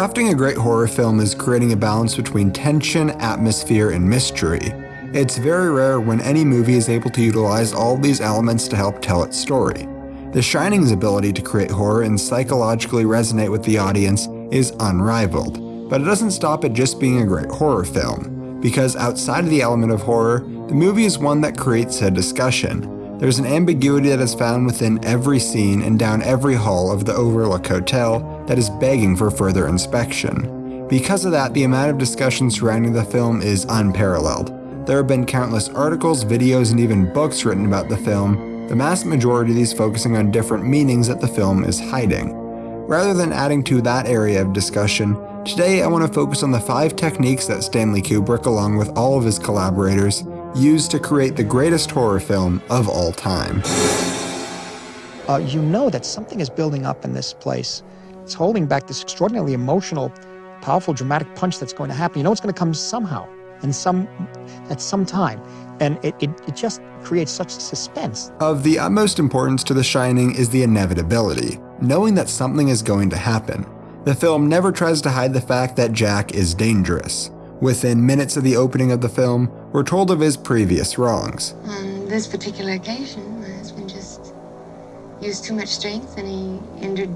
crafting a great horror film is creating a balance between tension, atmosphere, and mystery. It's very rare when any movie is able to utilize all these elements to help tell its story. The Shining's ability to create horror and psychologically resonate with the audience is unrivaled, but it doesn't stop at just being a great horror film, because outside of the element of horror, the movie is one that creates a discussion. There's an ambiguity that is found within every scene and down every hall of the Overlook Hotel that is begging for further inspection. Because of that, the amount of discussion surrounding the film is unparalleled. There have been countless articles, videos, and even books written about the film, the vast majority of these focusing on different meanings that the film is hiding. Rather than adding to that area of discussion, today I want to focus on the five techniques that Stanley Kubrick, along with all of his collaborators, used to create the greatest horror film of all time. Uh, you know that something is building up in this place it's holding back this extraordinarily emotional, powerful, dramatic punch that's going to happen. You know it's going to come somehow, and some at some time. And it, it, it just creates such suspense. Of the utmost importance to The Shining is the inevitability, knowing that something is going to happen. The film never tries to hide the fact that Jack is dangerous. Within minutes of the opening of the film, we're told of his previous wrongs. On this particular occasion, my husband just used too much strength and he injured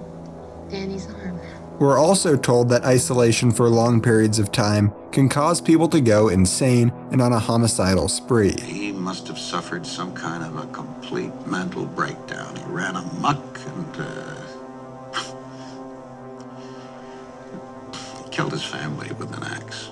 Danny's arm. We're also told that isolation for long periods of time can cause people to go insane and on a homicidal spree. He must have suffered some kind of a complete mental breakdown. He ran amuck and uh, killed his family with an axe.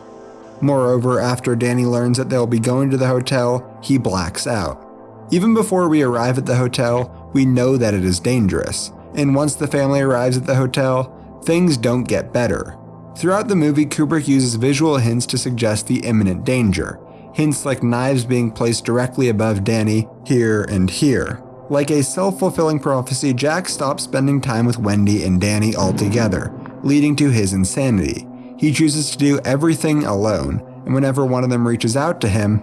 Moreover, after Danny learns that they'll be going to the hotel, he blacks out. Even before we arrive at the hotel, we know that it is dangerous and once the family arrives at the hotel, things don't get better. Throughout the movie, Kubrick uses visual hints to suggest the imminent danger, hints like knives being placed directly above Danny, here and here. Like a self fulfilling prophecy, Jack stops spending time with Wendy and Danny altogether, leading to his insanity. He chooses to do everything alone, and whenever one of them reaches out to him,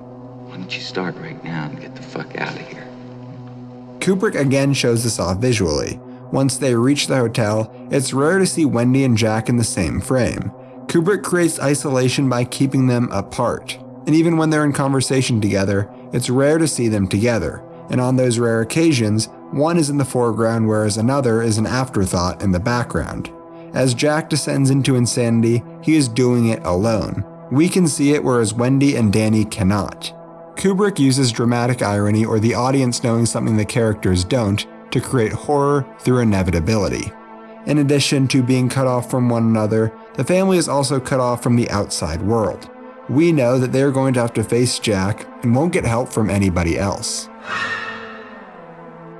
Why don't you start right now and get the fuck out of here? Kubrick again shows this off visually. Once they reach the hotel, it's rare to see Wendy and Jack in the same frame. Kubrick creates isolation by keeping them apart. And even when they're in conversation together, it's rare to see them together. And on those rare occasions, one is in the foreground whereas another is an afterthought in the background. As Jack descends into insanity, he is doing it alone. We can see it whereas Wendy and Danny cannot. Kubrick uses dramatic irony or the audience knowing something the characters don't to create horror through inevitability. In addition to being cut off from one another, the family is also cut off from the outside world. We know that they are going to have to face Jack and won't get help from anybody else.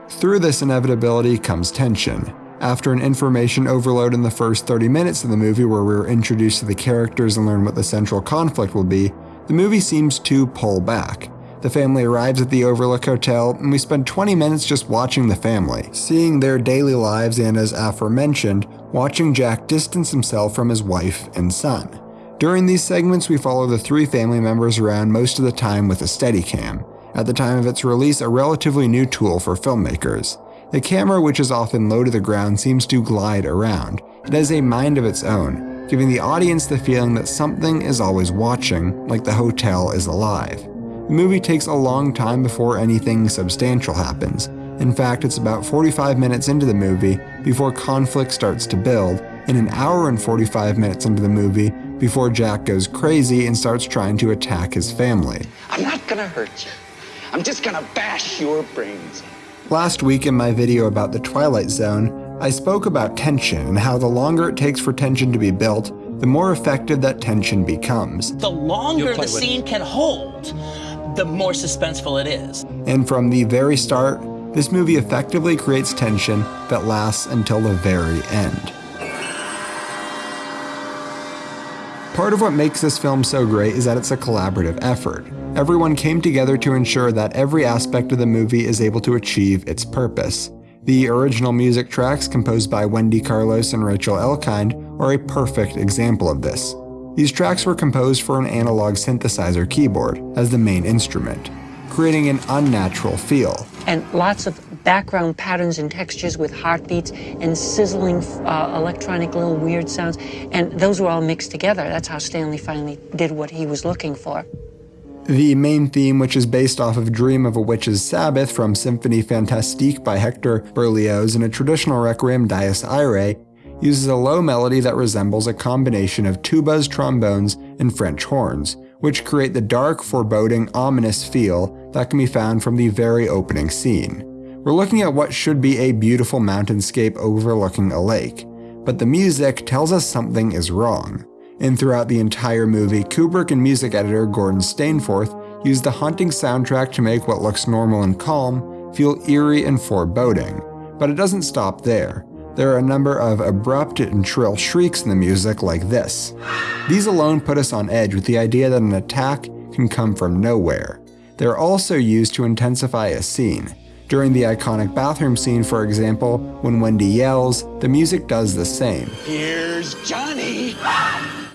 Through this inevitability comes tension. After an information overload in the first 30 minutes of the movie where we are introduced to the characters and learn what the central conflict will be, the movie seems to pull back. The family arrives at the Overlook Hotel, and we spend 20 minutes just watching the family, seeing their daily lives and, as aforementioned, watching Jack distance himself from his wife and son. During these segments, we follow the three family members around most of the time with a Steadicam, at the time of its release, a relatively new tool for filmmakers. The camera, which is often low to the ground, seems to glide around. It has a mind of its own, giving the audience the feeling that something is always watching, like the hotel is alive. The movie takes a long time before anything substantial happens. In fact, it's about 45 minutes into the movie before conflict starts to build, and an hour and 45 minutes into the movie before Jack goes crazy and starts trying to attack his family. I'm not gonna hurt you. I'm just gonna bash your brains. Last week in my video about the Twilight Zone, I spoke about tension and how the longer it takes for tension to be built, the more effective that tension becomes. The longer the scene can hold, the more suspenseful it is. And from the very start, this movie effectively creates tension that lasts until the very end. Part of what makes this film so great is that it's a collaborative effort. Everyone came together to ensure that every aspect of the movie is able to achieve its purpose. The original music tracks composed by Wendy Carlos and Rachel Elkind are a perfect example of this. These tracks were composed for an analog synthesizer keyboard as the main instrument. creating an unnatural feel. And lots of background patterns and textures with heartbeats and sizzling uh, electronic little weird sounds. And those were all mixed together. That's how Stanley finally did what he was looking for. The main theme, which is based off of Dream of a Witch's Sabbath from Symphonie Fantastique by Hector Berlioz and a traditional requiem Dies Irae, uses a low melody that resembles a combination of tubas, trombones, and French horns, which create the dark, foreboding, ominous feel that can be found from the very opening scene. We're looking at what should be a beautiful mountainscape overlooking a lake, but the music tells us something is wrong and throughout the entire movie, Kubrick and music editor Gordon Stainforth used the haunting soundtrack to make what looks normal and calm feel eerie and foreboding. But it doesn't stop there. There are a number of abrupt and shrill shrieks in the music like this. These alone put us on edge with the idea that an attack can come from nowhere. They're also used to intensify a scene. During the iconic bathroom scene, for example, when Wendy yells, the music does the same. Here's Johnny!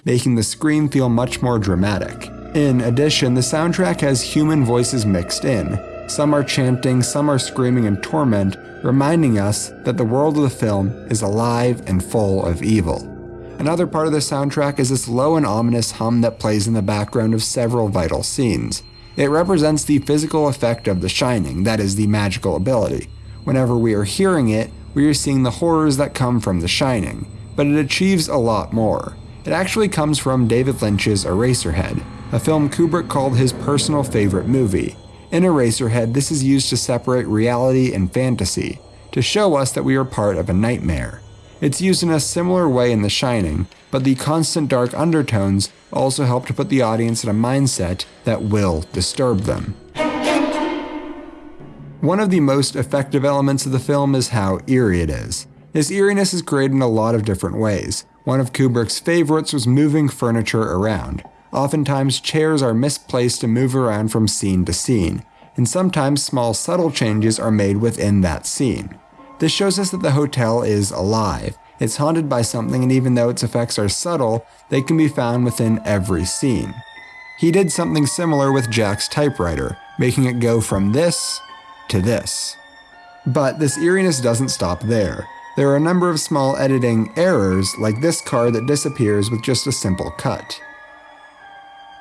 making the scream feel much more dramatic. In addition, the soundtrack has human voices mixed in. Some are chanting, some are screaming in torment, reminding us that the world of the film is alive and full of evil. Another part of the soundtrack is this low and ominous hum that plays in the background of several vital scenes. It represents the physical effect of The Shining, that is, the magical ability. Whenever we are hearing it, we are seeing the horrors that come from The Shining, but it achieves a lot more. It actually comes from David Lynch's Eraserhead, a film Kubrick called his personal favorite movie. In Eraserhead, this is used to separate reality and fantasy, to show us that we are part of a nightmare. It's used in a similar way in The Shining, but the constant dark undertones also help to put the audience in a mindset that will disturb them. One of the most effective elements of the film is how eerie it is. This eeriness is created in a lot of different ways. One of Kubrick's favorites was moving furniture around. Oftentimes, chairs are misplaced to move around from scene to scene, and sometimes small subtle changes are made within that scene. This shows us that the hotel is alive. It's haunted by something, and even though its effects are subtle, they can be found within every scene. He did something similar with Jack's typewriter, making it go from this to this. But this eeriness doesn't stop there. There are a number of small editing errors, like this car that disappears with just a simple cut.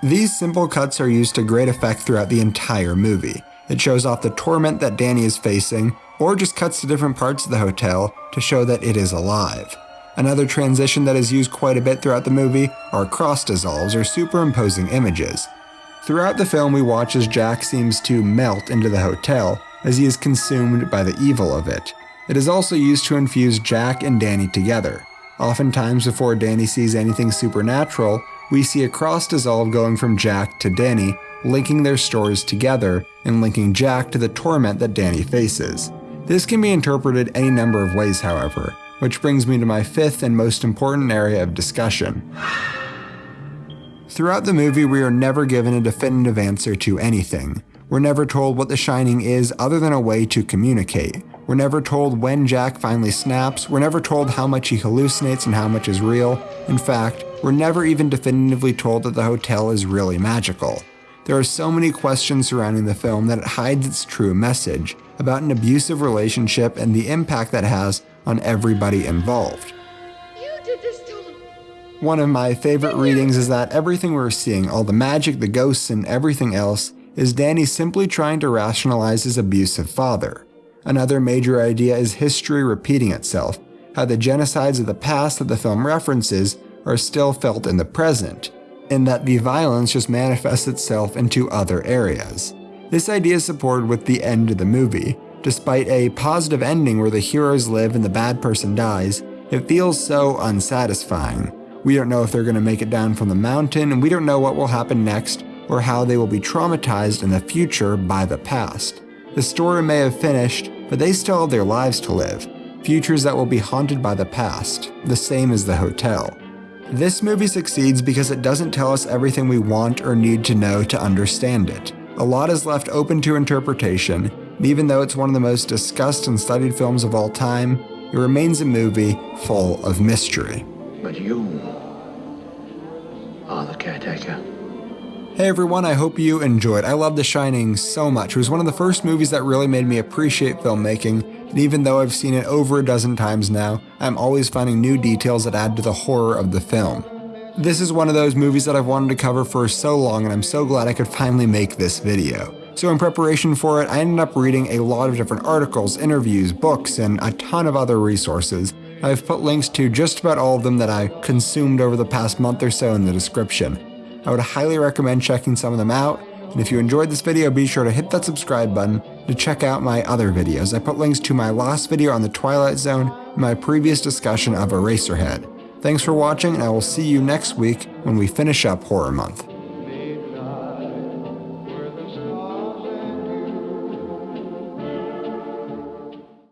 These simple cuts are used to great effect throughout the entire movie. It shows off the torment that Danny is facing, or just cuts to different parts of the hotel to show that it is alive. Another transition that is used quite a bit throughout the movie are cross dissolves or superimposing images. Throughout the film, we watch as Jack seems to melt into the hotel as he is consumed by the evil of it. It is also used to infuse Jack and Danny together. Oftentimes, before Danny sees anything supernatural, we see a cross dissolve going from Jack to Danny, linking their stories together and linking Jack to the torment that Danny faces. This can be interpreted any number of ways, however, which brings me to my fifth and most important area of discussion. Throughout the movie, we are never given a definitive answer to anything. We're never told what The Shining is other than a way to communicate. We're never told when Jack finally snaps, we're never told how much he hallucinates and how much is real. In fact, we're never even definitively told that the hotel is really magical. There are so many questions surrounding the film that it hides its true message about an abusive relationship and the impact that has on everybody involved. One of my favorite readings is that everything we're seeing, all the magic, the ghosts, and everything else, is Danny simply trying to rationalize his abusive father. Another major idea is history repeating itself, how the genocides of the past that the film references are still felt in the present, and that the violence just manifests itself into other areas. This idea is supported with the end of the movie. Despite a positive ending where the heroes live and the bad person dies, it feels so unsatisfying. We don't know if they're going to make it down from the mountain, and we don't know what will happen next or how they will be traumatized in the future by the past. The story may have finished, but they still have their lives to live, futures that will be haunted by the past, the same as the hotel. This movie succeeds because it doesn't tell us everything we want or need to know to understand it. A lot is left open to interpretation, even though it's one of the most discussed and studied films of all time, it remains a movie full of mystery. But you are the caretaker. Hey everyone, I hope you enjoyed. I love The Shining so much. It was one of the first movies that really made me appreciate filmmaking, and even though I've seen it over a dozen times now, I'm always finding new details that add to the horror of the film. This is one of those movies that I've wanted to cover for so long, and I'm so glad I could finally make this video. So in preparation for it, I ended up reading a lot of different articles, interviews, books, and a ton of other resources. I've put links to just about all of them that I consumed over the past month or so in the description. I would highly recommend checking some of them out, and if you enjoyed this video, be sure to hit that subscribe button to check out my other videos. I put links to my last video on the Twilight Zone and my previous discussion of Eraserhead. Thanks for watching, and I will see you next week when we finish up Horror Month.